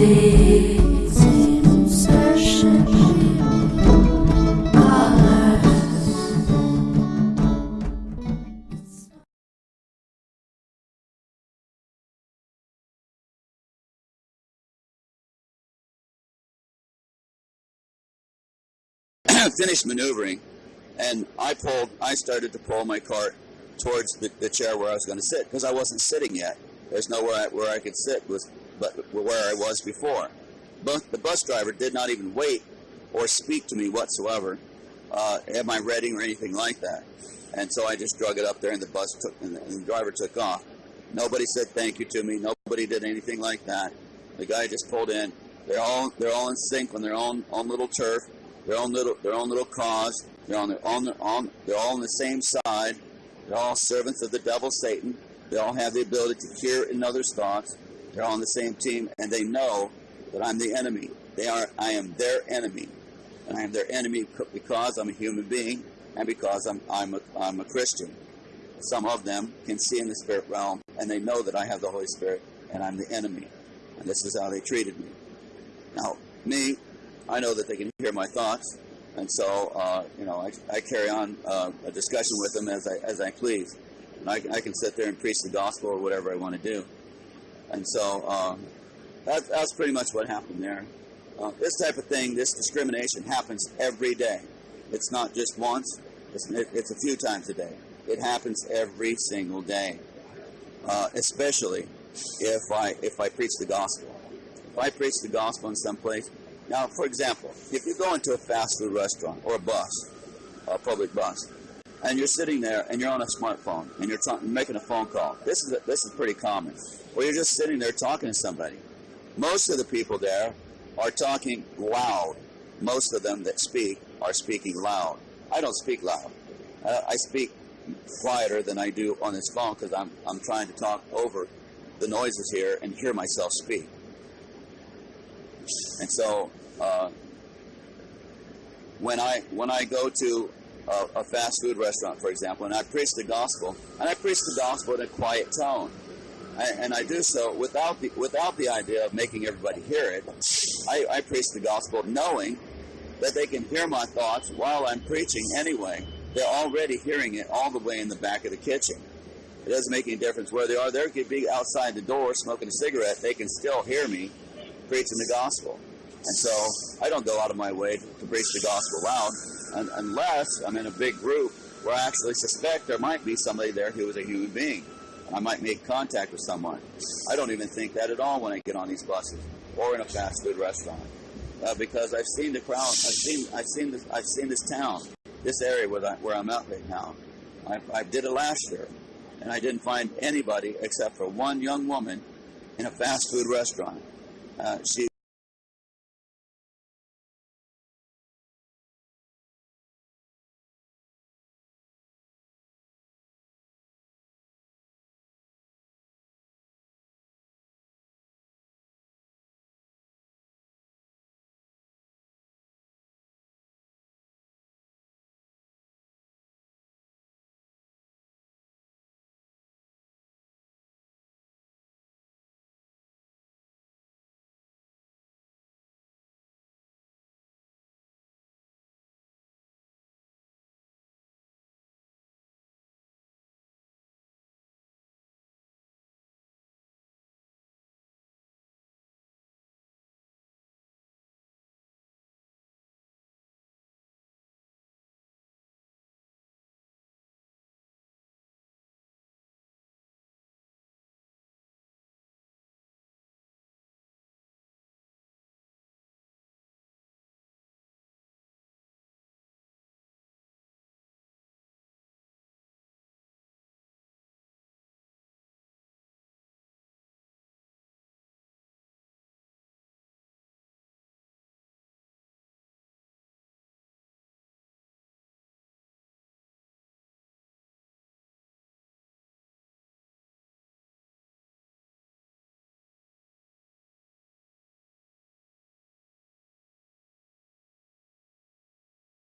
finished maneuvering and I pulled, I started to pull my cart towards the, the chair where I was going to sit because I wasn't sitting yet. There's nowhere I, where I could sit with but where I was before. But the bus driver did not even wait or speak to me whatsoever. Uh, am I ready or anything like that? And so I just drug it up there, and the bus took, and the, and the driver took off. Nobody said thank you to me. Nobody did anything like that. The guy just pulled in. They're all they're all in sync on their own own little turf, their own little their own little cause. They're on their on their on. They're all on the same side. They're all servants of the devil, Satan. They all have the ability to hear another's thoughts. They're all on the same team, and they know that I'm the enemy. They are. I am their enemy, and I am their enemy because I'm a human being, and because I'm I'm a, I'm a Christian. Some of them can see in the spirit realm, and they know that I have the Holy Spirit, and I'm the enemy. And this is how they treated me. Now, me, I know that they can hear my thoughts, and so uh, you know I, I carry on uh, a discussion with them as I as I please. And I, I can sit there and preach the gospel or whatever I want to do. And so um, that, that's pretty much what happened there. Uh, this type of thing, this discrimination happens every day. It's not just once, it's, it's a few times a day. It happens every single day, uh, especially if I, if I preach the gospel. If I preach the gospel in some place, now, for example, if you go into a fast food restaurant or a bus, a public bus, and you're sitting there and you're on a smartphone and you're making a phone call, this is a, this is pretty common. Or you're just sitting there talking to somebody. Most of the people there are talking loud. Most of them that speak are speaking loud. I don't speak loud. Uh, I speak quieter than I do on this phone because I'm I'm trying to talk over the noises here and hear myself speak. And so uh, when I when I go to a, a, fast food restaurant, for example, and I preach the gospel, and I preach the gospel in a quiet tone, and I do so without the without the idea of making everybody hear it. I, I preach the gospel knowing that they can hear my thoughts while I'm preaching anyway. They're already hearing it all the way in the back of the kitchen. It doesn't make any difference where they are. They could be outside the door smoking a cigarette. They can still hear me preaching the gospel. And so I don't go out of my way to preach the gospel loud unless I'm in a big group where I actually suspect there might be somebody there who is a human being. I might make contact with someone. I don't even think that at all when I get on these buses or in a fast food restaurant. Uh, because I've seen the crowd, I've seen, I've seen this, I've seen this town, this area where, I, where I'm at right now. I, I did it last year, and I didn't find anybody except for one young woman in a fast food restaurant. Uh, she